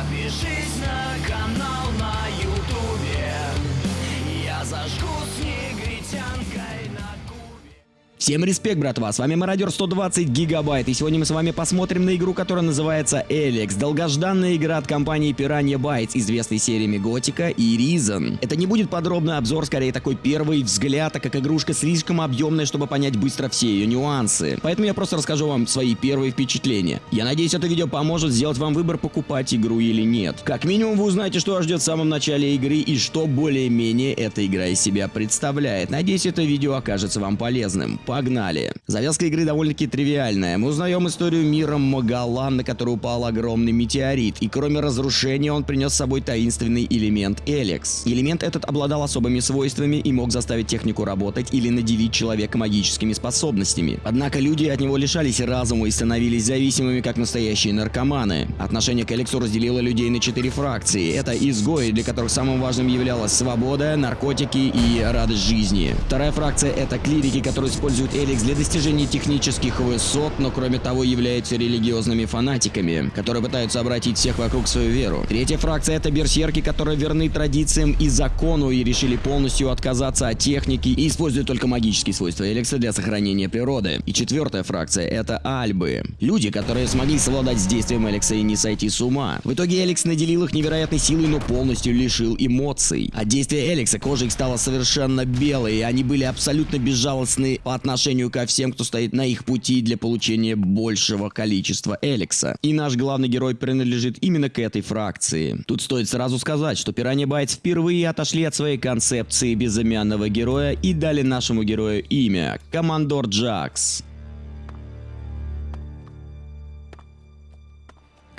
Подпишись на канал на ютубе Всем респект, братва, с вами Мародер 120 Гигабайт, и сегодня мы с вами посмотрим на игру, которая называется Эликс, долгожданная игра от компании Piranha Bytes, известной сериями Готика и Reason. Это не будет подробный обзор, скорее такой первый взгляд, так как игрушка слишком объемная, чтобы понять быстро все ее нюансы. Поэтому я просто расскажу вам свои первые впечатления. Я надеюсь, это видео поможет сделать вам выбор, покупать игру или нет. Как минимум вы узнаете, что вас ждет в самом начале игры и что более-менее эта игра из себя представляет. Надеюсь, это видео окажется вам полезным. Погнали! Завязка игры довольно-таки тривиальная. Мы узнаем историю мира Магалан, на который упал огромный метеорит, и кроме разрушения он принес с собой таинственный элемент Эликс. Элемент этот обладал особыми свойствами и мог заставить технику работать или наделить человека магическими способностями. Однако люди от него лишались разума и становились зависимыми, как настоящие наркоманы. Отношение к Эликсу разделило людей на четыре фракции. Это изгои, для которых самым важным являлась свобода, наркотики и радость жизни. Вторая фракция это клирики, которые используют Эликс для достижения технических высот, но кроме того являются религиозными фанатиками, которые пытаются обратить всех вокруг свою веру. Третья фракция это берсерки, которые верны традициям и закону и решили полностью отказаться от техники и используют только магические свойства Эликса для сохранения природы. И четвертая фракция это Альбы. Люди, которые смогли совладать с действием Эликса и не сойти с ума. В итоге Эликс наделил их невероятной силой, но полностью лишил эмоций. От действия Эликса кожа их стала совершенно белой, и они были абсолютно безжалостны по отношению ко всем, кто стоит на их пути для получения большего количества Эликса. И наш главный герой принадлежит именно к этой фракции. Тут стоит сразу сказать, что Piranha Bytes впервые отошли от своей концепции безымянного героя и дали нашему герою имя – Командор Джакс.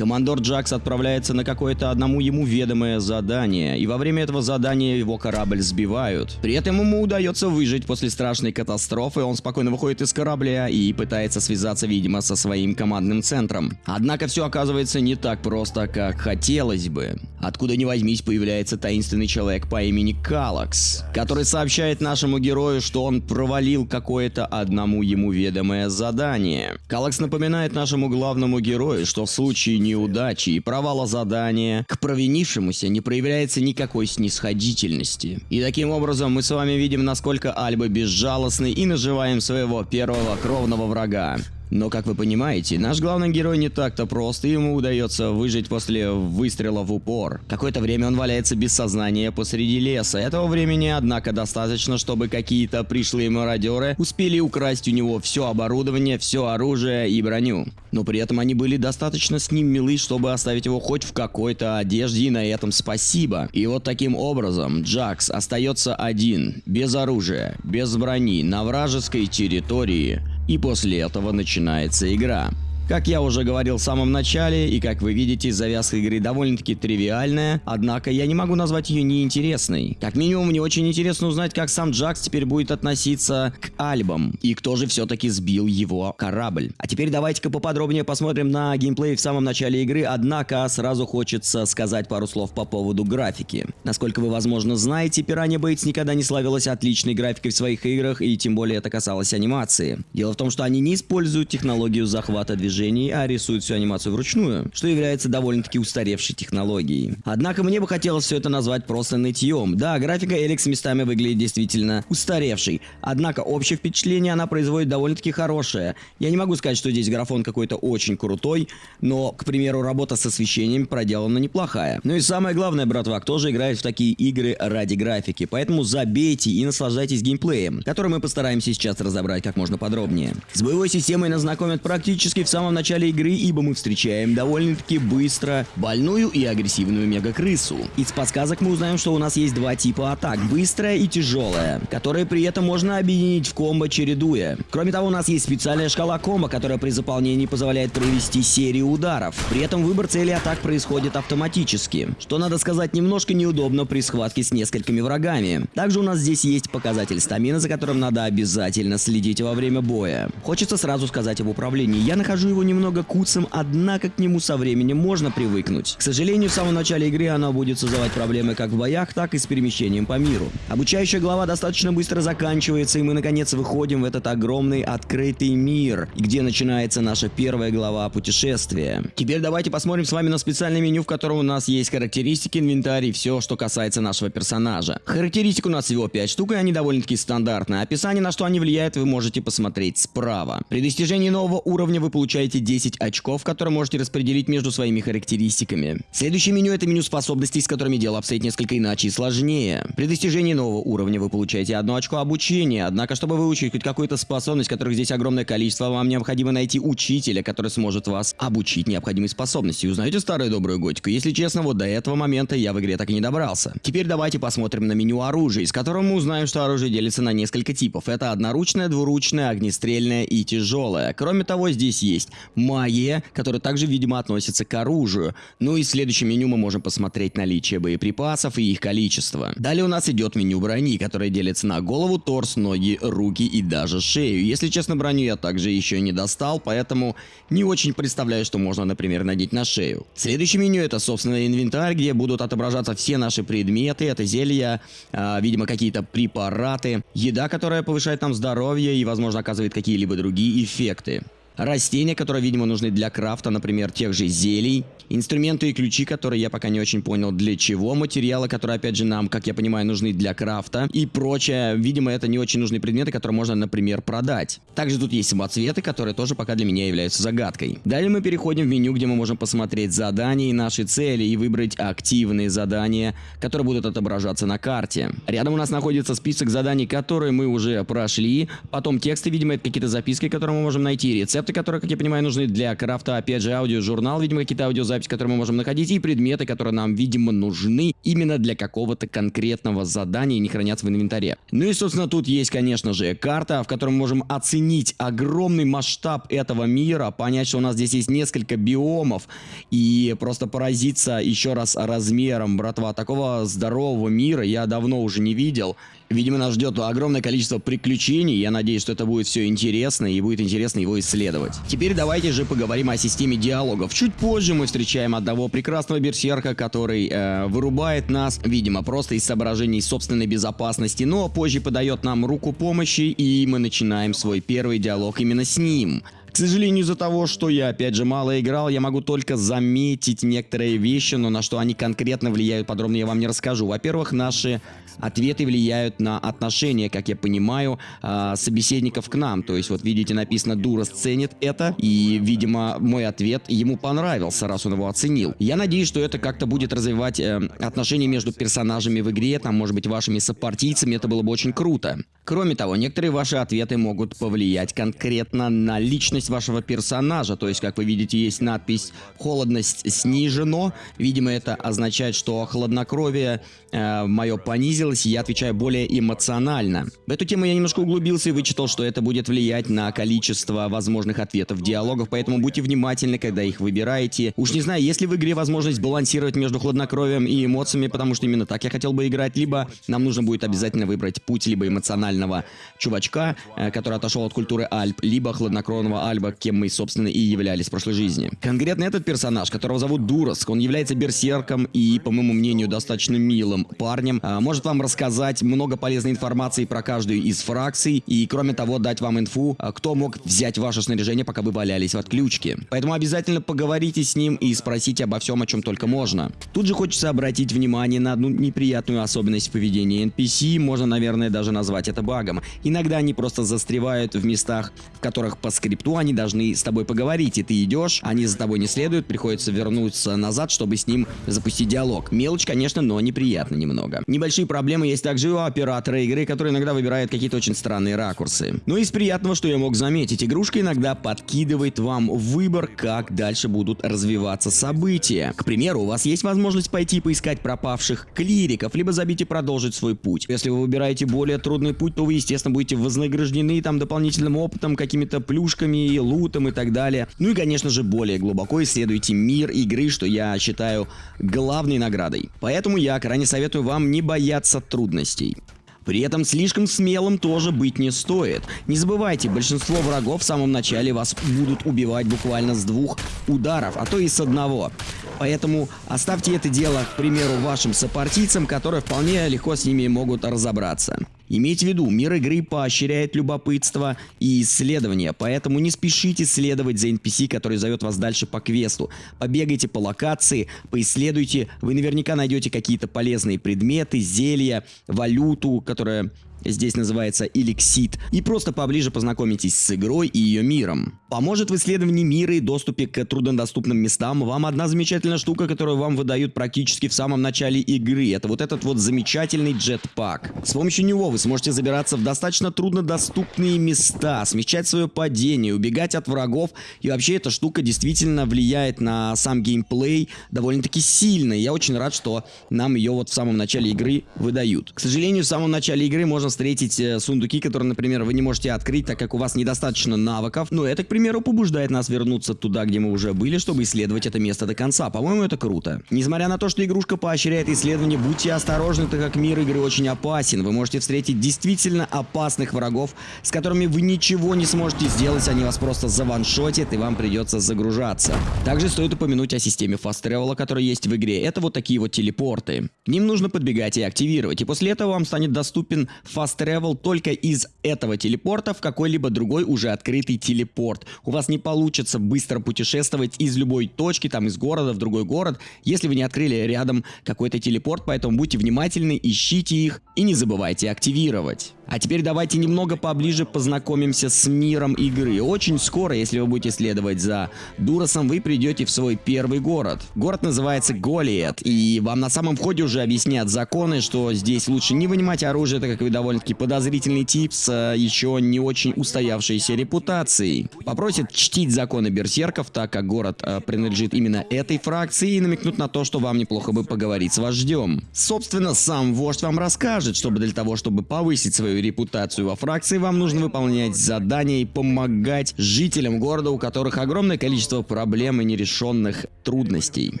Командор Джакс отправляется на какое-то одному ему ведомое задание, и во время этого задания его корабль сбивают. При этом ему удается выжить после страшной катастрофы, он спокойно выходит из корабля и пытается связаться, видимо, со своим командным центром. Однако все оказывается не так просто, как хотелось бы. Откуда ни возьмись, появляется таинственный человек по имени Калакс, который сообщает нашему герою, что он провалил какое-то одному ему ведомое задание. Калакс напоминает нашему главному герою, что в случае неудачи и провала задания к провинившемуся не проявляется никакой снисходительности. И таким образом мы с вами видим, насколько Альба безжалостны и наживаем своего первого кровного врага. Но, как вы понимаете, наш главный герой не так-то прост, и ему удается выжить после выстрела в упор. Какое-то время он валяется без сознания посреди леса. Этого времени, однако, достаточно, чтобы какие-то пришлые мародеры успели украсть у него все оборудование, все оружие и броню. Но при этом они были достаточно с ним милы, чтобы оставить его хоть в какой-то одежде, и на этом спасибо. И вот таким образом Джакс остается один, без оружия, без брони, на вражеской территории, и после этого начинается игра. Как я уже говорил в самом начале, и как вы видите, завязка игры довольно-таки тривиальная, однако я не могу назвать ее неинтересной. Как минимум, мне очень интересно узнать, как сам Джакс теперь будет относиться к Альбам, и кто же все-таки сбил его корабль. А теперь давайте-ка поподробнее посмотрим на геймплей в самом начале игры, однако сразу хочется сказать пару слов по поводу графики. Насколько вы, возможно, знаете, Piranha Bytes никогда не славилась отличной графикой в своих играх, и тем более это касалось анимации. Дело в том, что они не используют технологию захвата движения движений, а рисует всю анимацию вручную, что является довольно-таки устаревшей технологией. Однако мне бы хотелось все это назвать просто нытьем. Да, графика Эликс местами выглядит действительно устаревшей, однако общее впечатление она производит довольно-таки хорошее. Я не могу сказать, что здесь графон какой-то очень крутой, но, к примеру, работа с освещением проделана неплохая. Ну и самое главное, братва, кто же играет в такие игры ради графики, поэтому забейте и наслаждайтесь геймплеем, который мы постараемся сейчас разобрать как можно подробнее. С боевой системой нас знакомят практически в самом самом начале игры, ибо мы встречаем довольно-таки быстро больную и агрессивную мега-крысу. Из подсказок мы узнаем, что у нас есть два типа атак, быстрая и тяжелая, которые при этом можно объединить в комбо чередуя. Кроме того, у нас есть специальная шкала комбо, которая при заполнении позволяет провести серию ударов. При этом выбор цели атак происходит автоматически, что надо сказать немножко неудобно при схватке с несколькими врагами. Также у нас здесь есть показатель стамина, за которым надо обязательно следить во время боя. Хочется сразу сказать об управлении. Я нахожу его немного куцым, однако к нему со временем можно привыкнуть. К сожалению, в самом начале игры оно будет создавать проблемы как в боях, так и с перемещением по миру. Обучающая глава достаточно быстро заканчивается, и мы наконец выходим в этот огромный открытый мир, где начинается наша первая глава путешествия. Теперь давайте посмотрим с вами на специальное меню, в котором у нас есть характеристики, инвентарь и все, что касается нашего персонажа. Характеристик у нас всего 5 штук, и они довольно-таки стандартные. Описание, на что они влияют, вы можете посмотреть справа. При достижении нового уровня вы получаете 10 очков, которые можете распределить между своими характеристиками. Следующее меню это меню способностей, с которыми дело обстоит несколько иначе и сложнее. При достижении нового уровня вы получаете одно очко обучения, однако чтобы выучить хоть какую-то способность, которых здесь огромное количество, вам необходимо найти учителя, который сможет вас обучить необходимой способности. Узнаете старую добрую готику? Если честно, вот до этого момента я в игре так и не добрался. Теперь давайте посмотрим на меню оружия, из которого мы узнаем, что оружие делится на несколько типов. Это одноручное, двуручное, огнестрельное и тяжелое. Кроме того, здесь есть магия, которая также, видимо, относится к оружию. Ну и в следующем меню мы можем посмотреть наличие боеприпасов и их количество. Далее у нас идет меню брони, которое делится на голову, торс, ноги, руки и даже шею. Если честно, броню я также еще не достал, поэтому не очень представляю, что можно, например, надеть на шею. Следующее меню это, собственно, инвентарь, где будут отображаться все наши предметы. Это зелья, э, видимо, какие-то препараты, еда, которая повышает нам здоровье и, возможно, оказывает какие-либо другие эффекты растения, которые, видимо, нужны для крафта, например, тех же зелий, инструменты и ключи, которые я пока не очень понял для чего, материалы, которые, опять же, нам, как я понимаю, нужны для крафта и прочее. Видимо, это не очень нужные предметы, которые можно, например, продать. Также тут есть самоцветы, которые тоже пока для меня являются загадкой. Далее мы переходим в меню, где мы можем посмотреть задания и наши цели и выбрать активные задания, которые будут отображаться на карте. Рядом у нас находится список заданий, которые мы уже прошли, потом тексты, видимо, это какие-то записки, которые мы можем найти, рецепты, рецепты, которые, как я понимаю, нужны для крафта, опять же, аудиожурнал, видимо, какие-то аудиозаписи, которые мы можем находить, и предметы, которые нам, видимо, нужны именно для какого-то конкретного задания и не хранятся в инвентаре. Ну и, собственно, тут есть, конечно же, карта, в которой мы можем оценить огромный масштаб этого мира, понять, что у нас здесь есть несколько биомов, и просто поразиться еще раз размером, братва, такого здорового мира я давно уже не видел. Видимо, нас ждет огромное количество приключений. Я надеюсь, что это будет все интересно и будет интересно его исследовать. Теперь давайте же поговорим о системе диалогов. Чуть позже мы встречаем одного прекрасного берсерка, который э, вырубает нас, видимо, просто из соображений собственной безопасности, но позже подает нам руку помощи, и мы начинаем свой первый диалог именно с ним. К сожалению, из-за того, что я, опять же, мало играл, я могу только заметить некоторые вещи, но на что они конкретно влияют, подробно я вам не расскажу. Во-первых, наши ответы влияют на отношения, как я понимаю, э, собеседников к нам. То есть, вот видите, написано «Дурас ценит это», и, видимо, мой ответ ему понравился, раз он его оценил. Я надеюсь, что это как-то будет развивать э, отношения между персонажами в игре, там, может быть, вашими сопартийцами, это было бы очень круто. Кроме того, некоторые ваши ответы могут повлиять конкретно на личность вашего персонажа. То есть, как вы видите, есть надпись «Холодность снижено». Видимо, это означает, что хладнокровие э, мое понизилось, и я отвечаю более эмоционально. В эту тему я немножко углубился и вычитал, что это будет влиять на количество возможных ответов диалогов, поэтому будьте внимательны, когда их выбираете. Уж не знаю, есть ли в игре возможность балансировать между хладнокровием и эмоциями, потому что именно так я хотел бы играть, либо нам нужно будет обязательно выбрать путь либо эмоционально нормального чувачка, э, который отошел от культуры Альп, либо хладнокровного Альба, кем мы, собственно, и являлись в прошлой жизни. Конкретно этот персонаж, которого зовут Дураск, он является берсерком и, по моему мнению, достаточно милым парнем, э, может вам рассказать много полезной информации про каждую из фракций и, кроме того, дать вам инфу, э, кто мог взять ваше снаряжение, пока вы валялись в отключке. Поэтому обязательно поговорите с ним и спросите обо всем, о чем только можно. Тут же хочется обратить внимание на одну неприятную особенность поведения NPC, можно, наверное, даже назвать это багом. Иногда они просто застревают в местах, в которых по скрипту они должны с тобой поговорить, и ты идешь, они за тобой не следуют, приходится вернуться назад, чтобы с ним запустить диалог. Мелочь, конечно, но неприятно немного. Небольшие проблемы есть также у оператора игры, который иногда выбирает какие-то очень странные ракурсы. Но из приятного, что я мог заметить, игрушка иногда подкидывает вам выбор, как дальше будут развиваться события. К примеру, у вас есть возможность пойти поискать пропавших клириков, либо забить и продолжить свой путь. Если вы выбираете более трудный путь, то вы, естественно, будете вознаграждены там дополнительным опытом, какими-то плюшками, лутом и так далее. Ну и, конечно же, более глубоко исследуйте мир игры, что я считаю главной наградой. Поэтому я крайне советую вам не бояться трудностей. При этом слишком смелым тоже быть не стоит. Не забывайте, большинство врагов в самом начале вас будут убивать буквально с двух ударов, а то и с одного. Поэтому оставьте это дело, к примеру, вашим сопартийцам, которые вполне легко с ними могут разобраться. Имейте в виду, мир игры поощряет любопытство и исследование, поэтому не спешите следовать за NPC, который зовет вас дальше по квесту. Побегайте по локации, поисследуйте, вы наверняка найдете какие-то полезные предметы, зелья, валюту, которая здесь называется Эликсит, и просто поближе познакомитесь с игрой и ее миром. Поможет в исследовании мира и доступе к труднодоступным местам вам одна замечательная штука, которую вам выдают практически в самом начале игры. Это вот этот вот замечательный джетпак. С помощью него вы сможете забираться в достаточно труднодоступные места, смещать свое падение, убегать от врагов. И вообще эта штука действительно влияет на сам геймплей довольно-таки сильно. Я очень рад, что нам ее вот в самом начале игры выдают. К сожалению, в самом начале игры можно встретить э, сундуки, которые, например, вы не можете открыть, так как у вас недостаточно навыков. Но это, к примеру, побуждает нас вернуться туда, где мы уже были, чтобы исследовать это место до конца. По-моему, это круто. Несмотря на то, что игрушка поощряет исследование, будьте осторожны, так как мир игры очень опасен. Вы можете встретить действительно опасных врагов, с которыми вы ничего не сможете сделать, они вас просто заваншотят и вам придется загружаться. Также стоит упомянуть о системе Fast Travel, которая есть в игре. Это вот такие вот телепорты. К ним нужно подбегать и активировать, и после этого вам станет доступен Fast Travel только из этого телепорта в какой-либо другой уже открытый телепорт. У вас не получится быстро путешествовать из любой точки, там из города в другой город, если вы не открыли рядом какой-то телепорт, поэтому будьте внимательны, ищите их и не забывайте активировать. А теперь давайте немного поближе познакомимся с миром игры. Очень скоро, если вы будете следовать за Дуросом, вы придете в свой первый город. Город называется Голиет, и вам на самом входе уже объяснят законы, что здесь лучше не вынимать оружие, так как вы довольно-таки подозрительный тип с э, еще не очень устоявшейся репутацией. Попросят чтить законы берсерков, так как город э, принадлежит именно этой фракции, и намекнут на то, что вам неплохо бы поговорить с вождем. Собственно, сам вождь вам расскажет, чтобы для того, чтобы повысить свою репутацию во фракции, вам нужно выполнять задания и помогать жителям города, у которых огромное количество проблем и нерешенных трудностей.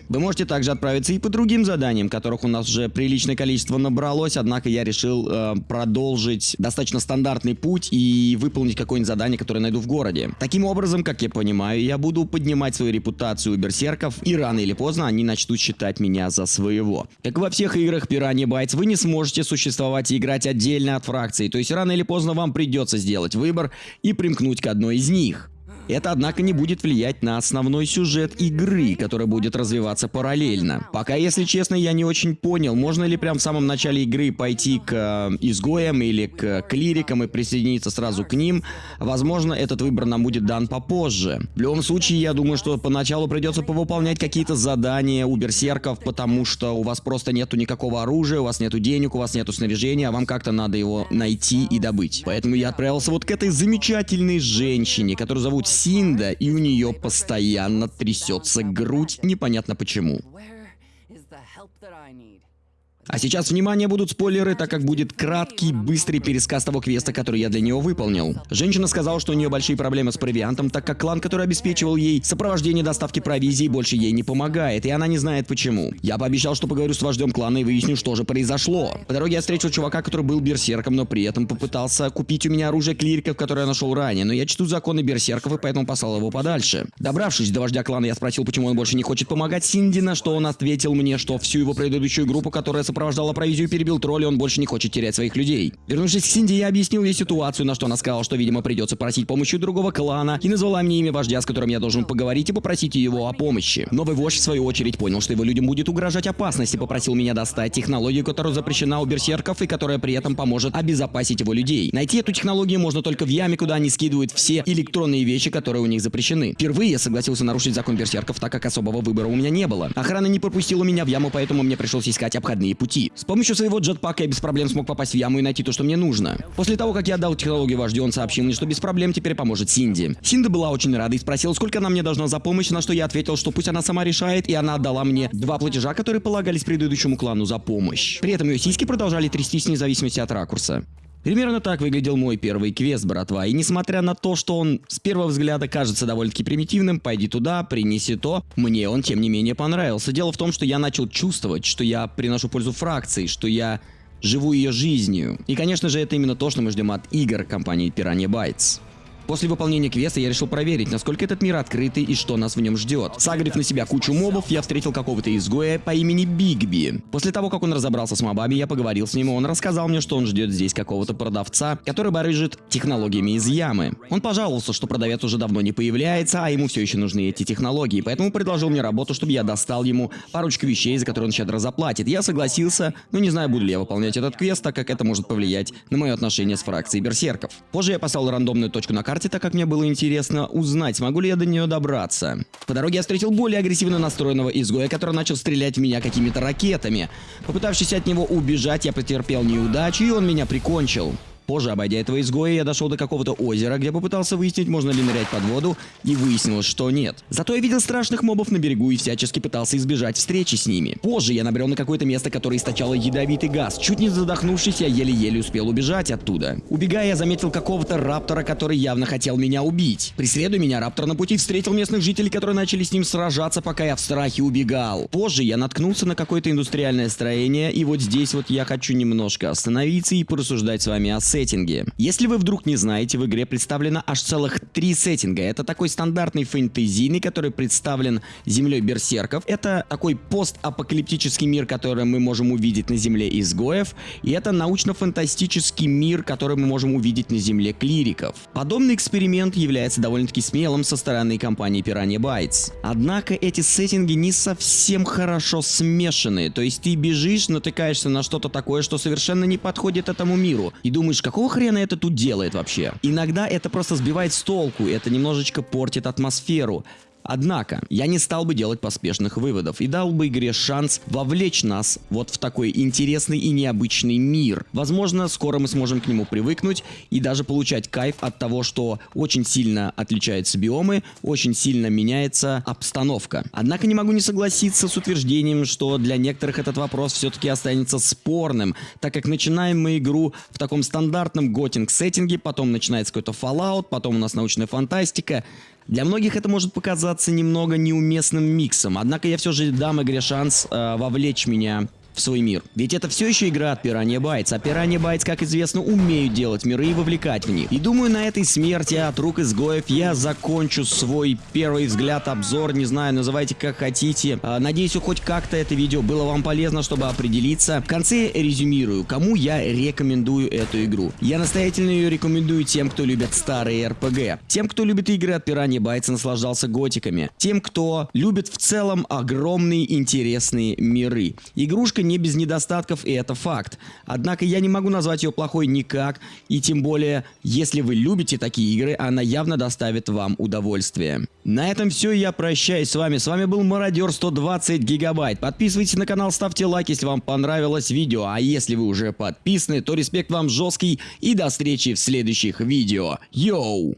Вы можете также отправиться и по другим заданиям, которых у нас уже приличное количество набралось, однако я решил э, продолжить достаточно стандартный путь и выполнить какое-нибудь задание, которое найду в городе. Таким образом, как я понимаю, я буду поднимать свою репутацию у берсерков, и рано или поздно они начнут считать меня за своего. Как во всех играх Piranha Bytes, вы не сможете существовать и играть отдельно от фракции, то есть рано или поздно вам придется сделать выбор и примкнуть к одной из них. Это, однако, не будет влиять на основной сюжет игры, который будет развиваться параллельно. Пока, если честно, я не очень понял, можно ли прям в самом начале игры пойти к э, изгоям или к клирикам и присоединиться сразу к ним. Возможно, этот выбор нам будет дан попозже. В любом случае, я думаю, что поначалу придется повыполнять какие-то задания у берсерков, потому что у вас просто нету никакого оружия, у вас нету денег, у вас нету снаряжения, а вам как-то надо его найти и добыть. Поэтому я отправился вот к этой замечательной женщине, которую зовут Синда, и у нее постоянно трясется грудь, непонятно почему. А сейчас, внимание, будут спойлеры, так как будет краткий, быстрый пересказ того квеста, который я для нее выполнил. Женщина сказала, что у нее большие проблемы с провиантом, так как клан, который обеспечивал ей сопровождение доставки провизии, больше ей не помогает, и она не знает почему. Я пообещал, что поговорю с вождем клана и выясню, что же произошло. По дороге я встретил чувака, который был берсерком, но при этом попытался купить у меня оружие клириков, которое я нашел ранее, но я чту законы берсерков и поэтому послал его подальше. Добравшись до вождя клана, я спросил, почему он больше не хочет помогать Синди, на что он ответил мне, что всю его предыдущую группу, которая провизию, перебил тролля, он больше не хочет терять своих людей. Вернувшись к Синди, я объяснил ей ситуацию, на что она сказала, что, видимо, придется просить помощи другого клана, и назвала мне имя вождя, с которым я должен поговорить и попросить его о помощи. Новый вождь, в свою очередь, понял, что его людям будет угрожать опасность и попросил меня достать технологию, которая запрещена у берсерков и которая при этом поможет обезопасить его людей. Найти эту технологию можно только в яме, куда они скидывают все электронные вещи, которые у них запрещены. Впервые я согласился нарушить закон берсерков, так как особого выбора у меня не было. Охрана не пропустила меня в яму, поэтому мне пришлось искать обходные пути. С помощью своего джетпака я без проблем смог попасть в яму и найти то, что мне нужно. После того, как я отдал технологию вождю, он сообщил мне, что без проблем теперь поможет Синди. Синда была очень рада и спросила, сколько она мне должна за помощь, на что я ответил, что пусть она сама решает, и она отдала мне два платежа, которые полагались предыдущему клану за помощь. При этом ее сиськи продолжали трястись вне зависимости от ракурса. Примерно так выглядел мой первый квест, братва. И несмотря на то, что он с первого взгляда кажется довольно-таки примитивным, пойди туда, принеси то, мне он тем не менее понравился. Дело в том, что я начал чувствовать, что я приношу пользу фракции, что я живу ее жизнью. И, конечно же, это именно то, что мы ждем от игр компании Piranha Bytes. После выполнения квеста я решил проверить, насколько этот мир открытый и что нас в нем ждет. Сагрив на себя кучу мобов, я встретил какого-то изгоя по имени Бигби. После того, как он разобрался с мобами, я поговорил с ним, и он рассказал мне, что он ждет здесь какого-то продавца, который барыжит технологиями из ямы. Он пожаловался, что продавец уже давно не появляется, а ему все еще нужны эти технологии, поэтому предложил мне работу, чтобы я достал ему парочку вещей, за которые он щедро заплатит. Я согласился, но не знаю, буду ли я выполнять этот квест, так как это может повлиять на мое отношение с фракцией берсерков. Позже я поставил рандомную точку на карте, карте, так как мне было интересно узнать, смогу ли я до нее добраться. По дороге я встретил более агрессивно настроенного изгоя, который начал стрелять в меня какими-то ракетами. Попытавшись от него убежать, я потерпел неудачу, и он меня прикончил. Позже, обойдя этого изгоя, я дошел до какого-то озера, где попытался выяснить, можно ли нырять под воду, и выяснилось, что нет. Зато я видел страшных мобов на берегу и всячески пытался избежать встречи с ними. Позже я набрел на какое-то место, которое источало ядовитый газ. Чуть не задохнувшись, я еле-еле успел убежать оттуда. Убегая, я заметил какого-то раптора, который явно хотел меня убить. Преследуя меня, раптор на пути встретил местных жителей, которые начали с ним сражаться, пока я в страхе убегал. Позже я наткнулся на какое-то индустриальное строение, и вот здесь вот я хочу немножко остановиться и порассуждать с вами о сетте сеттинги. Если вы вдруг не знаете, в игре представлено аж целых три сеттинга. Это такой стандартный фэнтезийный, который представлен землей берсерков. Это такой постапокалиптический мир, который мы можем увидеть на земле изгоев. И это научно-фантастический мир, который мы можем увидеть на земле клириков. Подобный эксперимент является довольно-таки смелым со стороны компании Piranha Bytes. Однако эти сеттинги не совсем хорошо смешаны. То есть ты бежишь, натыкаешься на что-то такое, что совершенно не подходит этому миру. И думаешь, какого хрена это тут делает вообще? Иногда это просто сбивает с толку, это немножечко портит атмосферу. Однако, я не стал бы делать поспешных выводов и дал бы игре шанс вовлечь нас вот в такой интересный и необычный мир. Возможно, скоро мы сможем к нему привыкнуть и даже получать кайф от того, что очень сильно отличаются биомы, очень сильно меняется обстановка. Однако не могу не согласиться с утверждением, что для некоторых этот вопрос все-таки останется спорным, так как начинаем мы игру в таком стандартном готинг сеттинге, потом начинается какой-то Fallout, потом у нас научная фантастика, для многих это может показаться немного неуместным миксом, однако я все же дам игре шанс э, вовлечь меня в свой мир. Ведь это все еще игра от Piranha Bytes, а Piranha Bytes, как известно, умеют делать миры и вовлекать в них. И думаю, на этой смерти от рук изгоев я закончу свой первый взгляд, обзор, не знаю, называйте как хотите. А, надеюсь, хоть как-то это видео было вам полезно, чтобы определиться. В конце резюмирую, кому я рекомендую эту игру. Я настоятельно ее рекомендую тем, кто любит старые RPG, тем, кто любит игры от Piranha Bytes и наслаждался готиками, тем, кто любит в целом огромные интересные миры. Игрушка Игрушка не без недостатков, и это факт. Однако я не могу назвать ее плохой никак, и тем более, если вы любите такие игры, она явно доставит вам удовольствие. На этом все, я прощаюсь с вами. С вами был Мародер 120 гигабайт. Подписывайтесь на канал, ставьте лайк, если вам понравилось видео. А если вы уже подписаны, то респект вам жесткий и до встречи в следующих видео. Йоу!